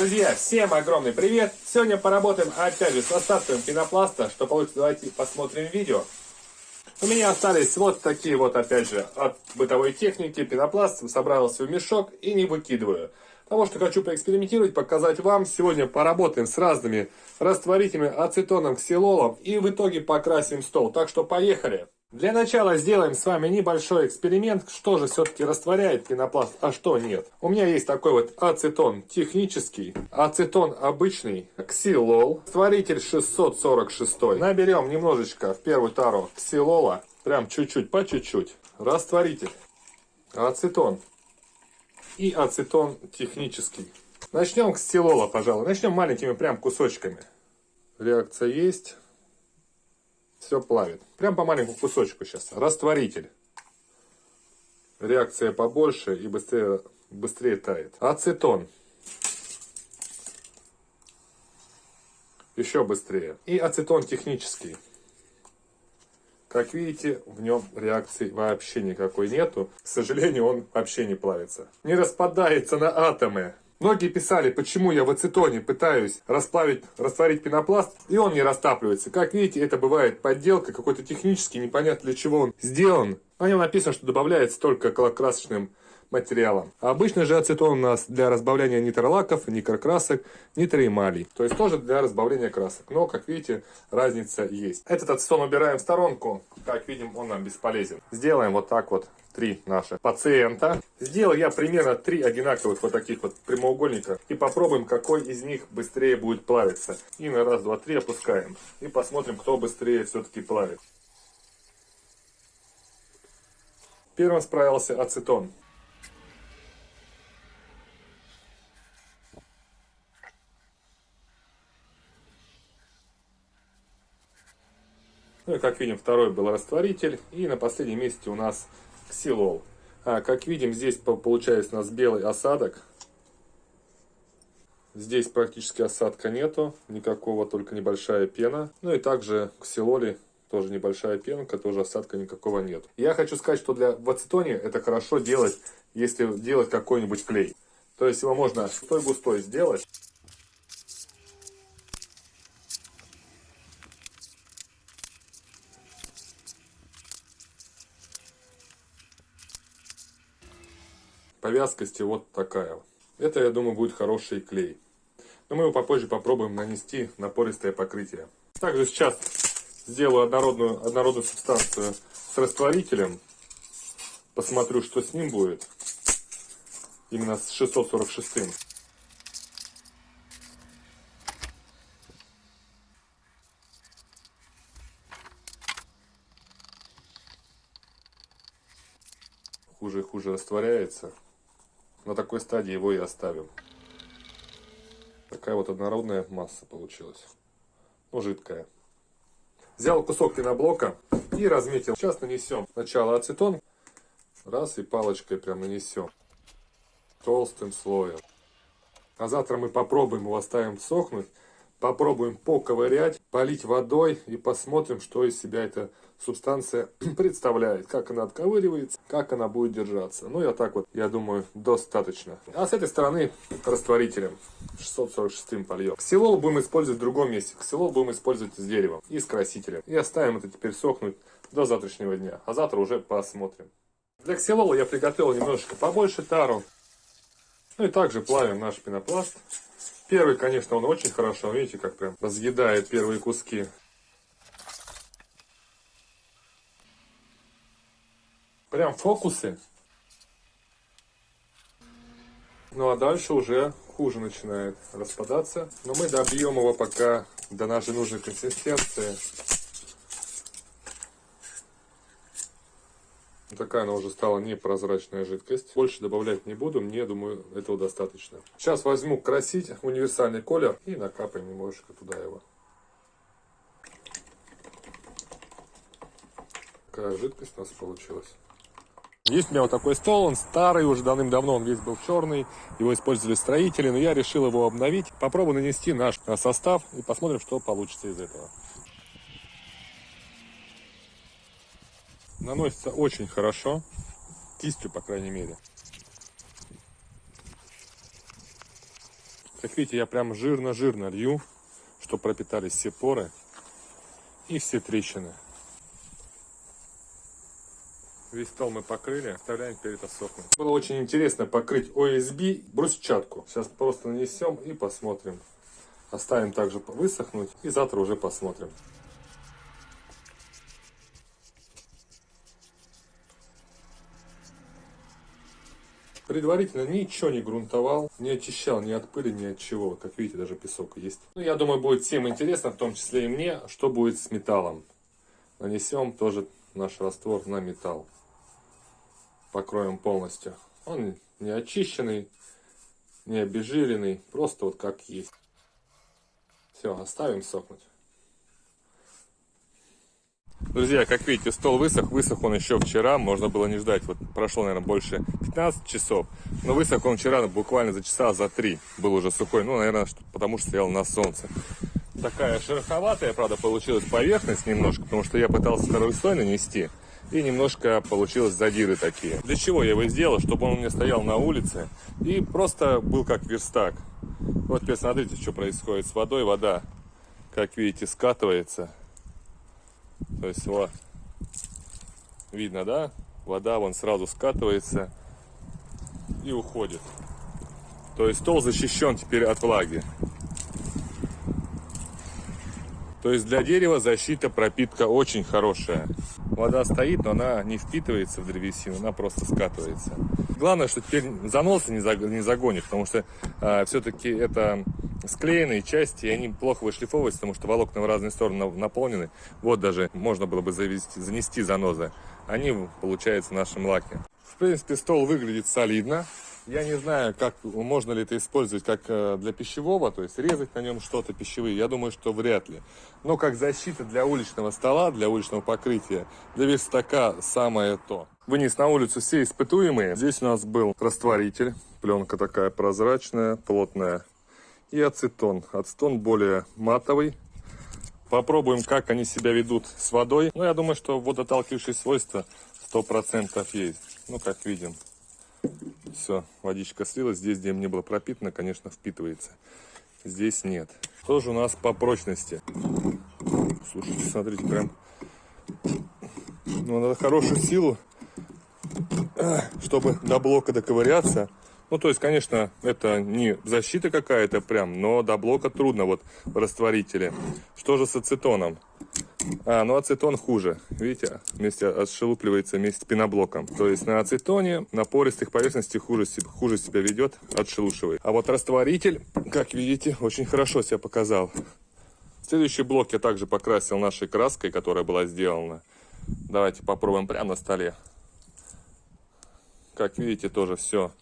Друзья, всем огромный привет! Сегодня поработаем опять же с остатками пенопласта. Что получится, давайте посмотрим видео. У меня остались вот такие вот, опять же, от бытовой техники пенопласт. Собрался в мешок и не выкидываю. Потому что хочу поэкспериментировать, показать вам. Сегодня поработаем с разными растворителями, ацетоном, ксилолом. И в итоге покрасим стол. Так что поехали! Для начала сделаем с вами небольшой эксперимент, что же все-таки растворяет пенопласт, а что нет. У меня есть такой вот ацетон технический, ацетон обычный, ксилол, растворитель 646. Наберем немножечко в первую тару ксилола, прям чуть-чуть, по чуть-чуть. Растворитель, ацетон и ацетон технический. Начнем с ксилола, пожалуй. Начнем маленькими прям кусочками. Реакция есть все плавит. Прям по маленькому кусочку сейчас. Растворитель. Реакция побольше и быстрее, быстрее тает. Ацетон. Еще быстрее. И ацетон технический. Как видите, в нем реакции вообще никакой нету. К сожалению, он вообще не плавится. Не распадается на атомы. Многие писали, почему я в ацетоне пытаюсь расплавить, растворить пенопласт, и он не растапливается. Как видите, это бывает подделка, какой-то технический, непонятно для чего он сделан. На нем написано, что добавляется только красочным материалом. А обычно же ацетон у нас для разбавления нитролаков, никрокрасок, нитроэмалей. То есть тоже для разбавления красок. Но, как видите, разница есть. Этот ацетон убираем в сторонку. Как видим, он нам бесполезен. Сделаем вот так вот три наших пациента. Сделал я примерно три одинаковых вот таких вот прямоугольника. И попробуем, какой из них быстрее будет плавиться. И на раз, два, три опускаем. И посмотрим, кто быстрее все-таки плавит. Первым справился ацетон. Как видим, второй был растворитель. И на последнем месте у нас ксилол. А, как видим, здесь получается у нас белый осадок. Здесь практически осадка нету, никакого, только небольшая пена. Ну и также в ксилоле тоже небольшая пенка, тоже осадка никакого нет. Я хочу сказать, что для в ацетоне это хорошо делать, если делать какой-нибудь клей. То есть его можно густой-густой сделать. По вязкости вот такая. Это, я думаю, будет хороший клей. Но мы его попозже попробуем нанести на пористое покрытие. Также сейчас сделаю однородную, однородную субстанцию с растворителем. Посмотрю, что с ним будет. Именно с 646. -м. хуже и хуже растворяется. На такой стадии его и оставим. Такая вот однородная масса получилась. Ну, жидкая. Взял кусок пеноблока и разметил. Сейчас нанесем сначала ацетон. Раз и палочкой прям нанесем. Толстым слоем. А завтра мы попробуем его оставим сохнуть. Попробуем поковырять, полить водой и посмотрим, что из себя эта субстанция представляет. Как она отковыривается, как она будет держаться. Ну, я так вот, я думаю, достаточно. А с этой стороны растворителем 646 польем. Ксилол будем использовать в другом месте. Ксилол будем использовать с деревом и с красителем. И оставим это теперь сохнуть до завтрашнего дня. А завтра уже посмотрим. Для ксилола я приготовил немножечко побольше тару. Ну и также плавим наш пенопласт. Первый, конечно, он очень хорошо, видите, как прям разъедает первые куски. Прям фокусы. Ну а дальше уже хуже начинает распадаться. Но мы добьем его пока до нашей нужной консистенции. Такая она уже стала непрозрачная жидкость. Больше добавлять не буду, мне, думаю, этого достаточно. Сейчас возьму красить универсальный колер и накапаем немножечко туда его. Такая жидкость у нас получилась. Есть у меня вот такой стол, он старый, уже давным-давно он весь был черный, его использовали строители, но я решил его обновить. Попробую нанести наш состав и посмотрим, что получится из этого. Наносится очень хорошо, кистью, по крайней мере. Как видите, я прям жирно-жирно лью, чтобы пропитались все поры и все трещины. Весь стол мы покрыли, оставляем теперь это сохнуть. Было очень интересно покрыть OSB брусчатку. Сейчас просто нанесем и посмотрим. Оставим также высохнуть и завтра уже посмотрим. Предварительно ничего не грунтовал, не очищал ни от пыли, ни от чего. Как видите, даже песок есть. Ну, я думаю, будет всем интересно, в том числе и мне, что будет с металлом. Нанесем тоже наш раствор на металл. Покроем полностью. Он не очищенный, не обезжиренный, просто вот как есть. Все, оставим сохнуть. Друзья, как видите, стол высох. Высох он еще вчера. Можно было не ждать. Вот прошло, наверное, больше 15 часов. Но высох он вчера буквально за часа за три. Был уже сухой. Ну, наверное, потому что стоял на солнце. Такая шероховатая, правда, получилась поверхность немножко. Потому что я пытался второй слой нанести. И немножко получилось задиры такие. Для чего я его сделал? Чтобы он у меня стоял на улице. И просто был как верстак. Вот теперь смотрите, что происходит с водой. Вода, как видите, скатывается то есть вот, видно, да? Вода вон сразу скатывается и уходит. То есть стол защищен теперь от влаги. То есть для дерева защита, пропитка очень хорошая. Вода стоит, но она не впитывается в древесину, она просто скатывается. Главное, что теперь заносы не загонит, потому что э, все-таки это склеенные части, и они плохо вышлифовываются, потому что волокна в разные стороны наполнены. Вот даже можно было бы завести, занести занозы. Они, получается, в нашем лаке. В принципе, стол выглядит солидно. Я не знаю, как можно ли это использовать как э, для пищевого, то есть резать на нем что-то пищевые. Я думаю, что вряд ли. Но как защита для уличного стола, для уличного покрытия, для верстака самое то. Вынес на улицу все испытуемые. Здесь у нас был растворитель. Пленка такая прозрачная, плотная и ацетон. Ацетон более матовый. Попробуем, как они себя ведут с водой. Ну, я думаю, что водоталкивающие свойства 100% есть. Ну, как видим. Все, водичка слилась. Здесь, где не было пропитано, конечно, впитывается. Здесь нет. Тоже у нас по прочности. Слушайте, смотрите, прям... Ну, надо хорошую силу, чтобы до блока доковыряться. Ну, то есть, конечно, это не защита какая-то прям, но до блока трудно вот в растворителе. Что же с ацетоном? А, ну ацетон хуже. Видите, вместе отшелупливается вместе с пеноблоком. То есть на ацетоне на пористых поверхностях хуже, хуже себя ведет, отшелушивает. А вот растворитель, как видите, очень хорошо себя показал. Следующий блок я также покрасил нашей краской, которая была сделана. Давайте попробуем прямо на столе. Как видите, тоже все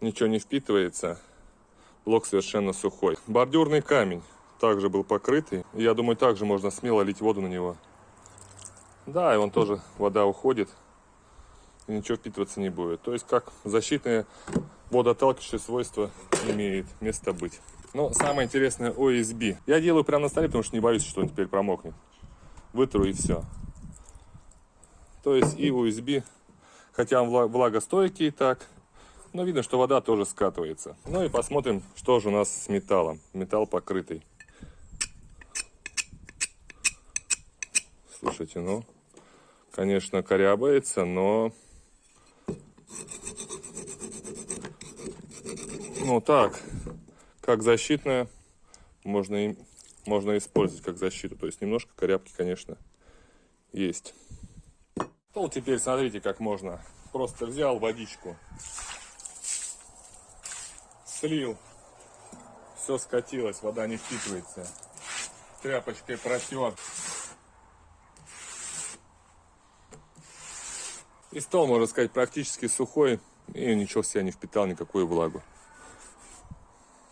ничего не впитывается. Блок совершенно сухой. Бордюрный камень также был покрытый. Я думаю, также можно смело лить воду на него. Да, и он тоже, вода уходит. И ничего впитываться не будет. То есть, как защитные водоотталкивающие свойства имеет место быть. Но самое интересное OSB. Я делаю прямо на столе, потому что не боюсь, что он теперь промокнет. Вытру и все. То есть и USB, хотя он влагостойкий так, но видно, что вода тоже скатывается. Ну и посмотрим, что же у нас с металлом. Металл покрытый. Слушайте, ну, конечно, корябается, но... Ну так, как защитная, можно, и, можно использовать как защиту. То есть немножко корябки, конечно, есть. Ну, теперь смотрите, как можно. Просто взял водичку, слил. Все скатилось, вода не впитывается. Тряпочкой протер. И стол, можно сказать, практически сухой. И ничего в себя не впитал, никакую влагу.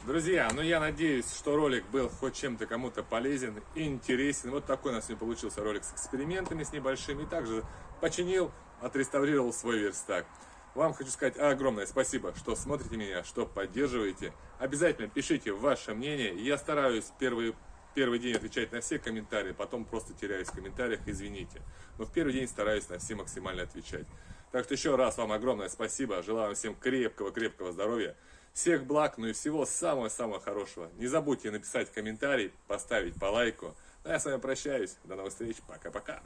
Друзья, ну я надеюсь, что ролик был хоть чем-то кому-то полезен интересен. Вот такой у нас сегодня получился ролик с экспериментами, с небольшими. Также починил, отреставрировал свой верстак. Вам хочу сказать огромное спасибо, что смотрите меня, что поддерживаете. Обязательно пишите ваше мнение. Я стараюсь первый, первый день отвечать на все комментарии, потом просто теряюсь в комментариях, извините. Но в первый день стараюсь на все максимально отвечать. Так что еще раз вам огромное спасибо. Желаю вам всем крепкого-крепкого здоровья. Всех благ, ну и всего самого-самого хорошего. Не забудьте написать комментарий, поставить по лайку. Ну, а я с вами прощаюсь. До новых встреч. Пока-пока.